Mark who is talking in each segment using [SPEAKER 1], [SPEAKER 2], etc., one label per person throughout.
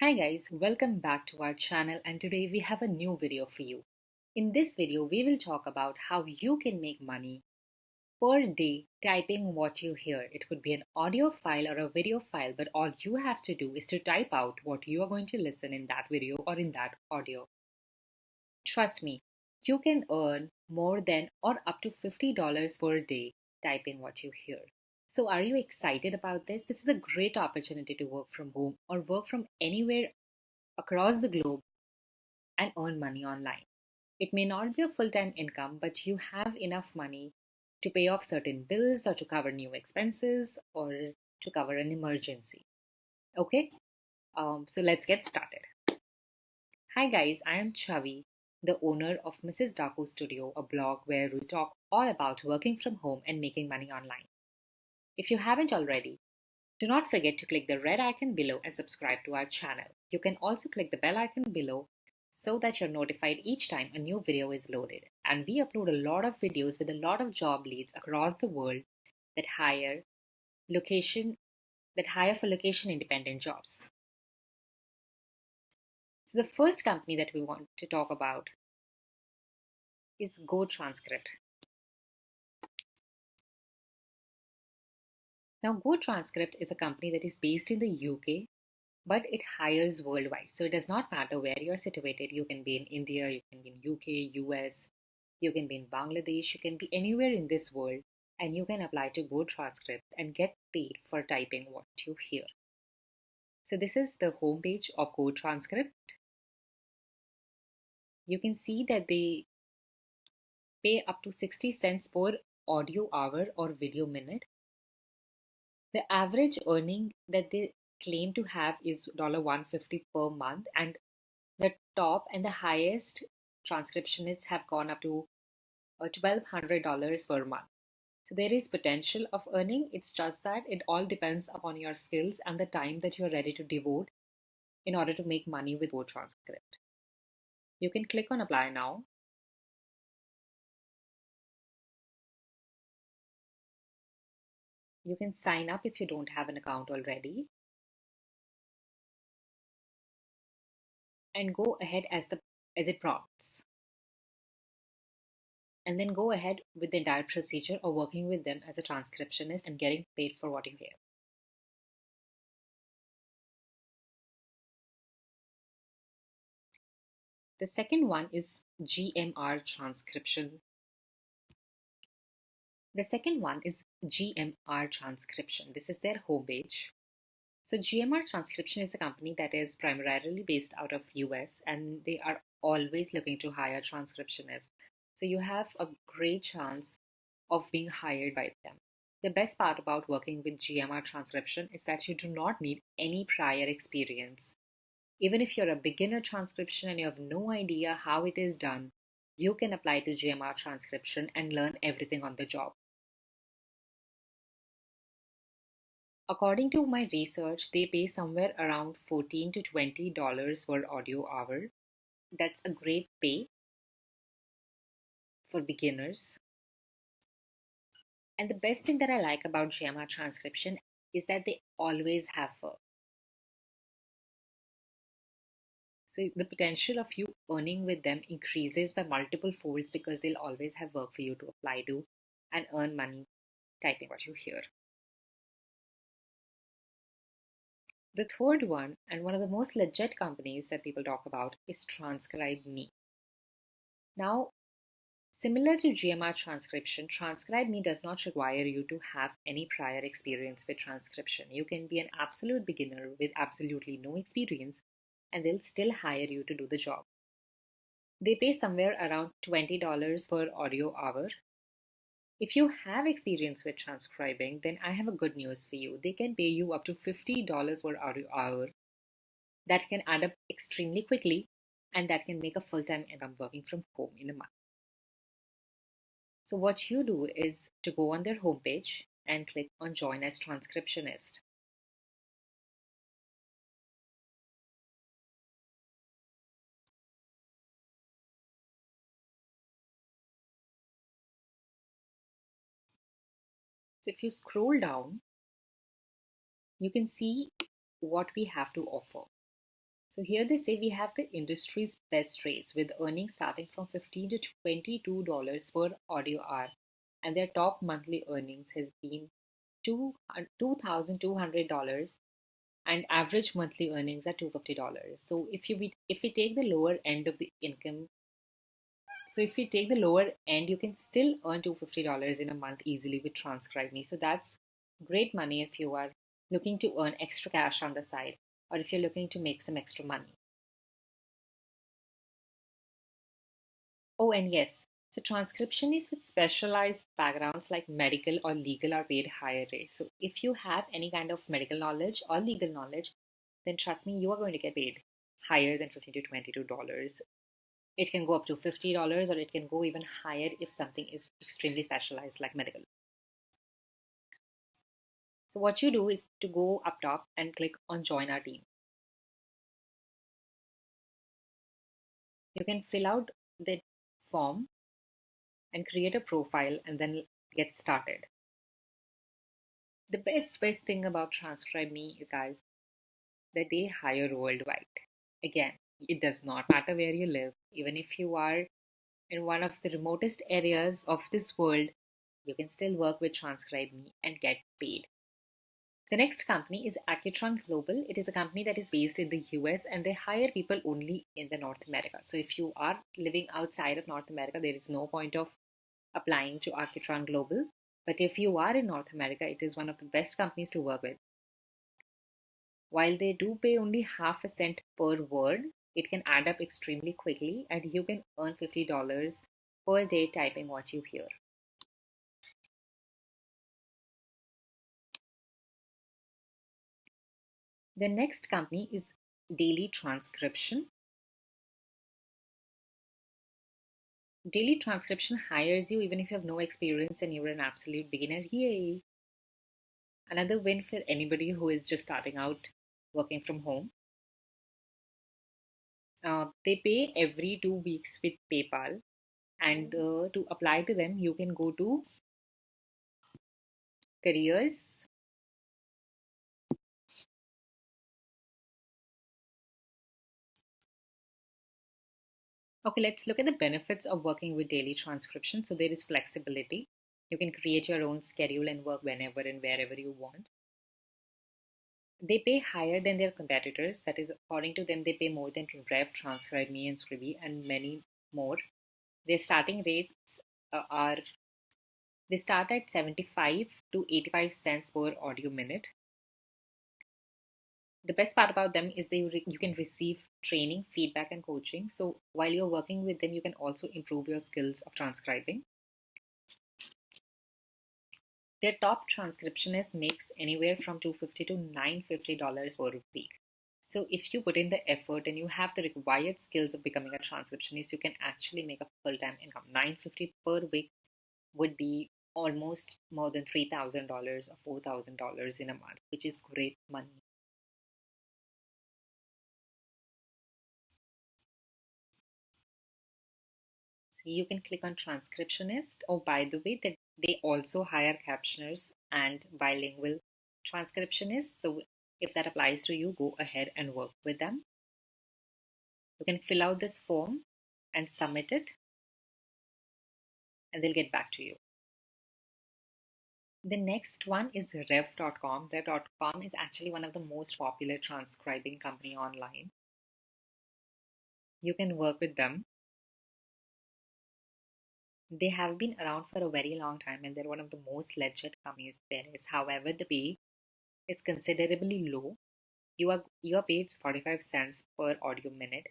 [SPEAKER 1] Hi guys, welcome back to our channel and today we have a new video for you. In this video, we will talk about how you can make money per day typing what you hear. It could be an audio file or a video file, but all you have to do is to type out what you are going to listen in that video or in that audio. Trust me, you can earn more than or up to $50 per day typing what you hear. So, are you excited about this? This is a great opportunity to work from home or work from anywhere across the globe and earn money online. It may not be a full time income, but you have enough money to pay off certain bills or to cover new expenses or to cover an emergency. Okay, um, so let's get started. Hi, guys, I am Chavi, the owner of Mrs. Daku Studio, a blog where we talk all about working from home and making money online. If you haven't already, do not forget to click the red icon below and subscribe to our channel. You can also click the bell icon below so that you're notified each time a new video is loaded. And we upload a lot of videos with a lot of job leads across the world that hire location that hire for location independent jobs. So the first company that we want to talk about is GoTranscript. Now, GoTranscript is a company that is based in the UK, but it hires worldwide. So it does not matter where you're situated. You can be in India, you can be in UK, US, you can be in Bangladesh, you can be anywhere in this world, and you can apply to GoTranscript and get paid for typing what you hear. So this is the homepage of GoTranscript. You can see that they pay up to 60 cents per audio hour or video minute the average earning that they claim to have is 150 per month, and the top and the highest transcriptionists have gone up to $1,200 uh, per month. So there is potential of earning. It's just that it all depends upon your skills and the time that you're ready to devote in order to make money with GoTranscript. You can click on apply now You can sign up if you don't have an account already. And go ahead as the as it prompts. And then go ahead with the entire procedure of working with them as a transcriptionist and getting paid for what you hear. The second one is GMR transcription the second one is GMR Transcription. This is their homepage. So GMR Transcription is a company that is primarily based out of US and they are always looking to hire transcriptionists. So you have a great chance of being hired by them. The best part about working with GMR transcription is that you do not need any prior experience. Even if you're a beginner transcription and you have no idea how it is done, you can apply to GMR transcription and learn everything on the job. According to my research, they pay somewhere around 14 to 20 dollars per audio hour. That's a great pay for beginners. And the best thing that I like about GMR transcription is that they always have work. So the potential of you earning with them increases by multiple folds because they'll always have work for you to apply to and earn money typing what you hear. The third one, and one of the most legit companies that people talk about, is Transcribe Me. Now, similar to GMR transcription, Transcribe Me does not require you to have any prior experience with transcription. You can be an absolute beginner with absolutely no experience and they'll still hire you to do the job. They pay somewhere around $20 per audio hour. If you have experience with transcribing, then I have a good news for you. They can pay you up to $50 per hour. That can add up extremely quickly and that can make a full time income working from home in a month. So, what you do is to go on their homepage and click on Join as Transcriptionist. If you scroll down, you can see what we have to offer. So here they say we have the industry's best rates with earnings starting from 15 to 22 dollars per audio hour, and their top monthly earnings has been two thousand two hundred dollars, and average monthly earnings are two fifty dollars. So if you if we take the lower end of the income, so if we take the lower end, you can still earn two fifty dollars in a month easily with Transcribe Me. So that's great money if you are looking to earn extra cash on the side or if you're looking to make some extra money. Oh, and yes, so transcriptionists with specialized backgrounds like medical or legal are paid higher rates. So if you have any kind of medical knowledge or legal knowledge, then trust me, you are going to get paid higher than 15 to 22 dollars. It can go up to $50 or it can go even higher if something is extremely specialized like medical. So what you do is to go up top and click on join our team. You can fill out the form and create a profile and then get started. The best best thing about Transcribe Me is guys that they hire worldwide. Again, it does not matter where you live, even if you are in one of the remotest areas of this world, you can still work with Transcribe Me and get paid. The next company is Accutran Global. It is a company that is based in the US and they hire people only in the North America. So if you are living outside of North America, there is no point of applying to Accutran Global. But if you are in North America, it is one of the best companies to work with. While they do pay only half a cent per word, it can add up extremely quickly and you can earn $50 per day typing what you hear. The next company is Daily Transcription. Daily Transcription hires you even if you have no experience and you're an absolute beginner. Yay! Another win for anybody who is just starting out working from home. Uh, they pay every two weeks with PayPal, and uh, to apply to them, you can go to careers Okay, let's look at the benefits of working with daily transcription. So there is flexibility. You can create your own schedule and work whenever and wherever you want. They pay higher than their competitors. That is, according to them, they pay more than Rev, Transcribe Me, and Scribie, and many more. Their starting rates uh, are they start at 75 to 85 cents per audio minute the best part about them is they you can receive training feedback and coaching so while you're working with them you can also improve your skills of transcribing their top transcriptionist makes anywhere from 250 to 950 dollars per week so if you put in the effort and you have the required skills of becoming a transcriptionist you can actually make a full-time income. 950 per week would be almost more than $3000 or $4000 in a month which is great money you can click on transcriptionist. Oh, by the way, that they also hire captioners and bilingual transcriptionists. So if that applies to you, go ahead and work with them. You can fill out this form and submit it, and they'll get back to you. The next one is Rev.com. Rev.com is actually one of the most popular transcribing company online. You can work with them they have been around for a very long time and they're one of the most legit companies there is. However, the pay is considerably low. You are you are paid 45 cents per audio minute.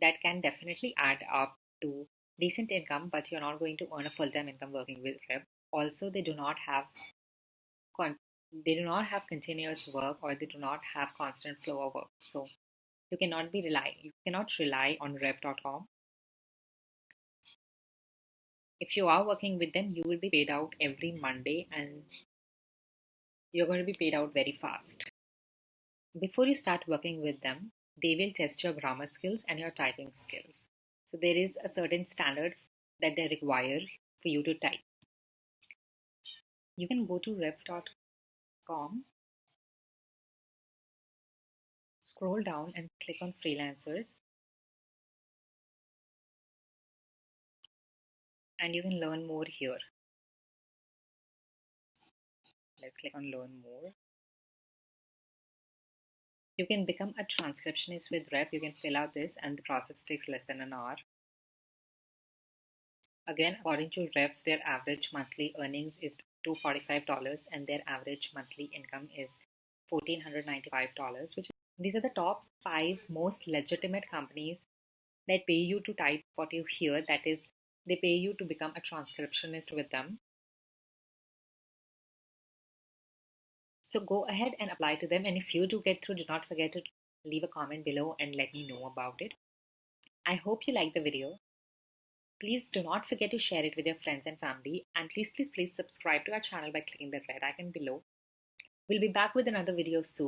[SPEAKER 1] That can definitely add up to decent income, but you're not going to earn a full-time income working with Rev. Also, they do not have con- they do not have continuous work or they do not have constant flow of work. So you cannot be rely you cannot rely on rev.com if you are working with them, you will be paid out every Monday and you're going to be paid out very fast. Before you start working with them, they will test your grammar skills and your typing skills. So there is a certain standard that they require for you to type. You can go to rev.com, scroll down and click on freelancers and you can learn more here. Let's click on learn more. You can become a transcriptionist with Rev. You can fill out this and the process takes less than an hour. Again according to Rev their average monthly earnings is $245 and their average monthly income is $1495 which these are the top five most legitimate companies that pay you to type what you hear. That is they pay you to become a transcriptionist with them. So go ahead and apply to them. And if you do get through do not forget to leave a comment below and let me know about it. I hope you like the video. Please do not forget to share it with your friends and family. And please please please subscribe to our channel by clicking the red icon below. We'll be back with another video soon.